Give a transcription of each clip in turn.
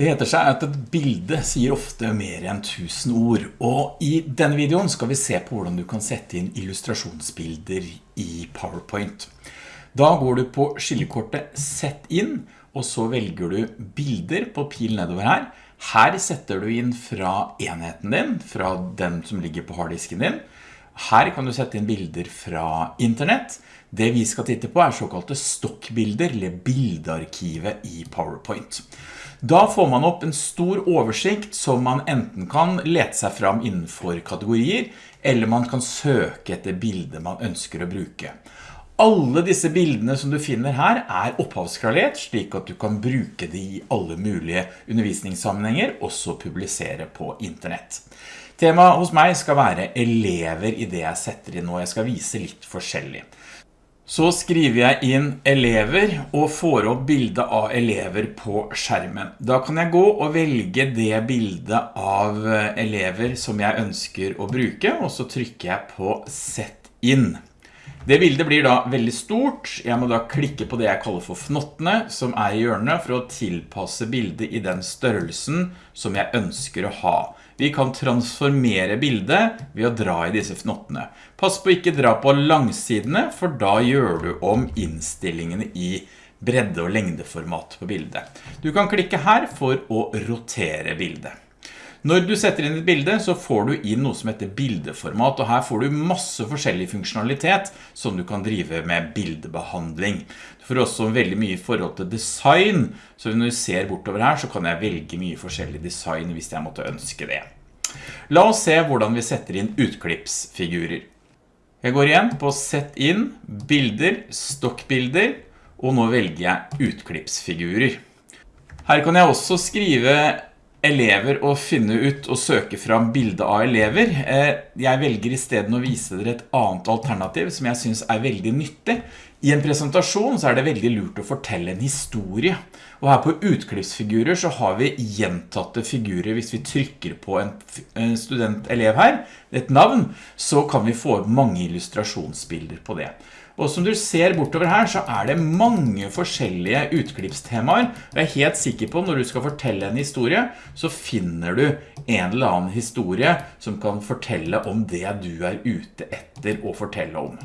Det heter seg at et bilde sier ofte mer enn tusen ord, og i denne videoen skal vi se på hvordan du kan sette inn illustrasjonsbilder i PowerPoint. Da går du på skillekortet Sett inn, og så velger du bilder på pil nedover her. Her setter du inn fra enheten din, fra den som ligger på harddisken din. Her kan du sette inn bilder fra internett. Det vi skal titte på er såkalte stokkbilder, eller bildearkivet i PowerPoint. Da får man opp en stor oversikt som man enten kan lete seg fram innenfor kategorier, eller man kan søke etter bilder man ønsker å bruke. Alle disse bildene som du finner her er opphavskralert, slik at du kan bruke de i alle mulige undervisningssammenhenger, også publisere på internett. Temaet hos meg skal være elever i det jeg setter inn, og jeg skal vise litt forskjellig. Så skriver jeg inn elever og får opp bildet av elever på skjermen. Da kan jeg gå og velge det bildet av eh, elever som jeg ønsker å bruke, og så trykker jeg på Sett inn. Det bildet blir da veldig stort. Jeg må da klikke på det jeg kaller for fnottene, som er i hjørnet, for å tilpasse bildet i den størrelsen som jeg ønsker å ha. Vi kan transformere bildet ved å dra i disse fnottene. Pass på ikke dra på langsidene, for da gjør du om innstillingene i bredde- og lengdeformat på bildet. Du kan klikke her for å rotere bildet. Når du setter inn et bilde, så får du inn noe som heter bildeformat, og her får du masse forskjellig funksjonalitet som du kan drive med bildebehandling. Du får også veldig mye i forhold til design, så når du ser bortover her, så kan jeg velge mye forskjellig design hvis jeg måtte ønske det. La oss se hvordan vi setter inn utklippsfigurer. Jeg går igjen på Sett inn, bilder, stokkbilder, og nå velger jeg utklippsfigurer. Her kan jeg også skrive elever å finne ut og søke fram bilde av elever. Eh, jeg velger i stedet å vise dere et annet alternativ som jeg synes er veldig nyttig. I en presentasjon så er det veldig lurt å fortelle en historie. Og her på utklippsfigurer så har vi gjentatte figurer. Hvis vi trykker på en student-elev her, et navn, så kan vi få mange illustrasjonsbilder på det. Og som du ser bortover her, så er det mange forskjellige utklippstemaer. Jeg er helt sikker på når du skal fortelle en historie, så finner du en eller annen historie som kan fortelle om det du er ute etter å fortelle om.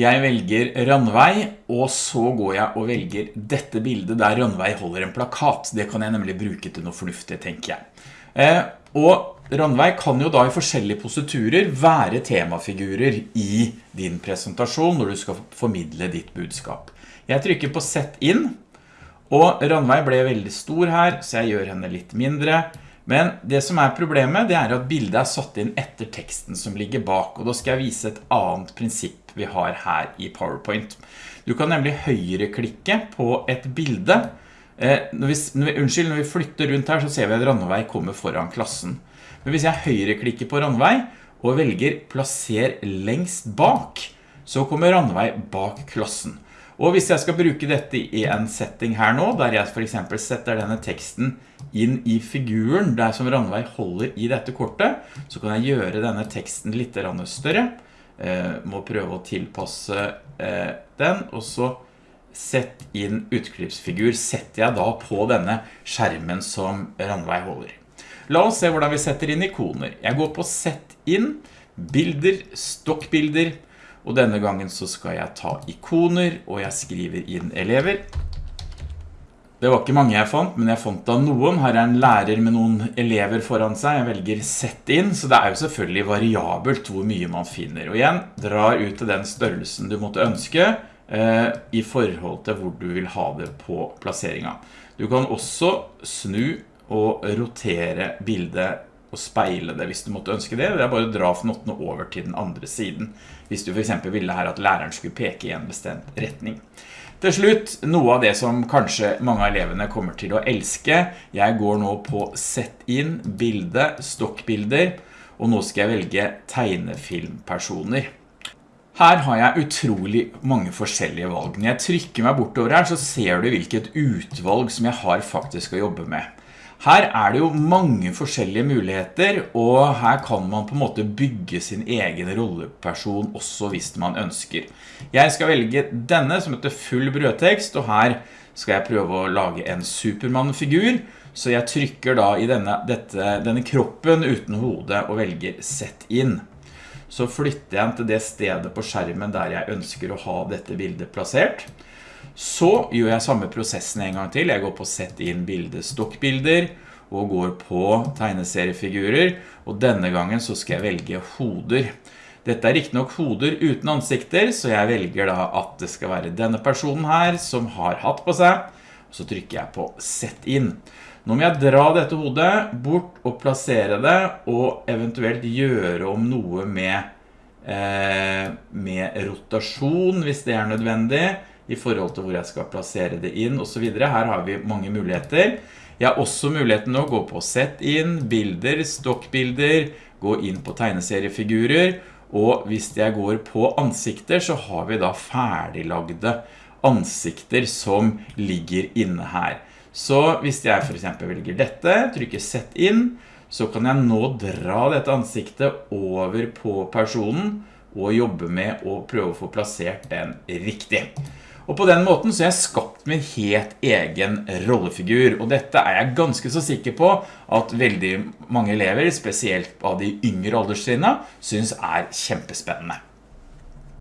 Jeg velger Randvei, og så går jeg og velger dette bildet der Randvei holder en plakat. Det kan jeg nemlig bruke til noe fornuftig, tenker jeg. Eh, og Randveig kan jo da i forskjellige positurer være temafigurer i din presentasjon når du skal formidle ditt budskap. Jeg trykker på Sett inn, og Randveig ble veldig stor her, så jeg gjør henne litt mindre. Men det som er problemet, det er at bildet er satt inn etter teksten som ligger bak, og da skal jeg vise et annet prinsipp vi har her i PowerPoint. Du kan nemlig høyreklikke på et bilde. Eh, når vi, når vi, unnskyld, når vi flytter rundt her, så ser vi at randevei kommer foran klassen. Men hvis jeg høyreklikker på randvei og velger plasser lengst bak, så kommer randvei bak klassen. Og hvis jeg skal bruke dette i en setting her nå, der jeg for eksempel setter denne teksten inn i figuren der som Randvei holder i dette kortet, så kan jeg gjøre denne teksten litt større. Eh, må prøve å tilpasse eh, den, og så sett inn utklippsfigur setter jeg da på denne skjermen som Randvei holder. La oss se hvordan vi setter inn ikoner. Jeg går på Sett inn, bilder, stokkbilder, og denne gangen så skal jeg ta ikoner, og jeg skriver inn elever. Det var ikke mange jeg fant, men jeg fant da noen. Her er en lærer med noen elever foran seg. Jeg velger sett inn, så det er jo selvfølgelig variabelt hvor mye man finner. Og igjen, drar ut til den størrelsen du måtte ønske eh, i forhold til hvor du vil ha det på plasseringen. Du kan også snu og rotere bildet og speile det hvis du måtte ønske det. Det er bare å dra fnottene over til den andre siden, hvis du for eksempel ville her at læreren skulle peke i en bestemt retning. Til slutt, noe av det som kanskje mange av elevene kommer til å elske. Jeg går nå på Sett inn, bilde, stokkbilder, og nå skal jeg velge tegnefilmpersoner. Her har jeg utrolig mange forskjellige valg. Når jeg trykker meg bortover her, så ser du hvilket utvalg som jeg har faktisk å jobbe med. Her er det jo mange forskjellige muligheter, og her kan man på en måte bygge sin egen rolleperson også hvis man ønsker. Jeg skal velge denne som heter full brødtekst, og her skal jeg prøve å lage en Superman-figur, så jeg trykker da i denne, dette, denne kroppen uten hodet og velger sett inn. Så flytter jeg den til det stedet på skjermen der jeg ønsker å ha dette bildet plassert. Så gjør jeg samme prosessen en gang til. Jeg går på sett inn bilde stokkbilder og går på tegneseriefigurer, og denne gangen så skal jeg velge hoder. Dette er ikke nok hoder uten ansikter, så jeg velger da at det skal være denne personen her som har hatt på seg, så trykker jeg på sett inn. Nå må jeg dra dette hodet bort og plassere det, og eventuelt gjøre om noe med, eh, med rotasjon, hvis det er nødvendig, i forhold til hvor jeg skal plassere det inn, og så videre. Her har vi mange muligheter. Jeg har også muligheten å gå på sett inn, bilder, stokkbilder, gå inn på tegneseriefigurer, og hvis jeg går på ansikter, så har vi da ferdiglagde ansikter som ligger inne her. Så hvis jeg for eksempel velger dette, trykker sett inn, så kan jeg nå dra dette ansiktet over på personen og jobbe med å prøve å få plassert den riktig. Og på den måten så har jeg skapt min helt egen rollefigur, og dette er jeg ganske så sikker på at veldig mange elever, spesielt av de yngre alderstrinnene, synes er kjempespennende.